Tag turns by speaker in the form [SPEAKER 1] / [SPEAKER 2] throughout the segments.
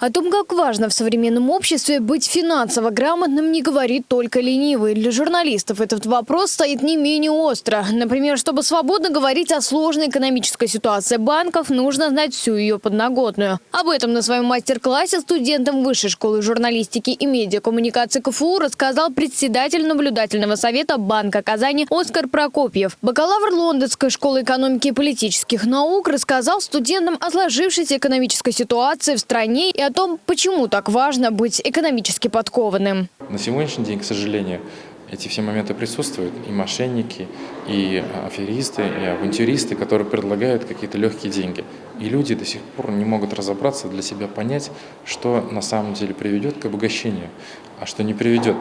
[SPEAKER 1] О том, как важно в современном обществе быть финансово грамотным, не говорит только ленивый. Для журналистов этот вопрос стоит не менее остро. Например, чтобы свободно говорить о сложной экономической ситуации банков, нужно знать всю ее подноготную. Об этом на своем мастер-классе студентам Высшей школы журналистики и медиакоммуникации КФУ рассказал председатель наблюдательного совета Банка Казани Оскар Прокопьев. Бакалавр Лондонской школы экономики и политических наук рассказал студентам о сложившейся экономической ситуации в стране и о о том, почему так важно быть экономически подкованным.
[SPEAKER 2] На сегодняшний день, к сожалению, эти все моменты присутствуют. И мошенники, и аферисты, и авантюристы, которые предлагают какие-то легкие деньги. И люди до сих пор не могут разобраться, для себя понять, что на самом деле приведет к обогащению, а что не приведет.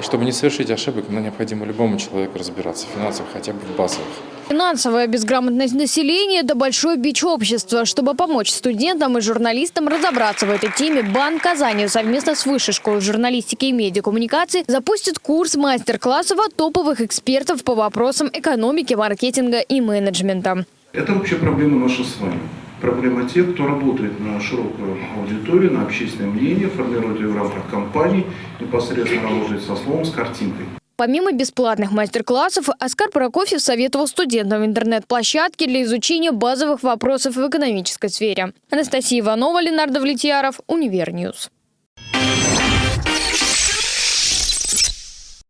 [SPEAKER 2] И чтобы не совершить ошибок, нам необходимо любому человеку разбираться в финансах, хотя бы в базовых.
[SPEAKER 1] Финансовая безграмотность населения – это большой бич общества. Чтобы помочь студентам и журналистам разобраться в этой теме, Банк Казани совместно с Высшей школой журналистики и медиакоммуникации запустит курс мастер-классов от топовых экспертов по вопросам экономики, маркетинга и менеджмента.
[SPEAKER 3] Это вообще проблема наша с вами. Проблема тех, кто работает на широкую аудиторию, на общественное мнение, формирует ее в рамках компании, непосредственно работает со словом, с картинкой.
[SPEAKER 1] Помимо бесплатных мастер-классов, Оскар Прокофьев советовал студентам интернет-площадки для изучения базовых вопросов в экономической сфере. Анастасия Иванова, Ленар Давлетьяров, Univer News.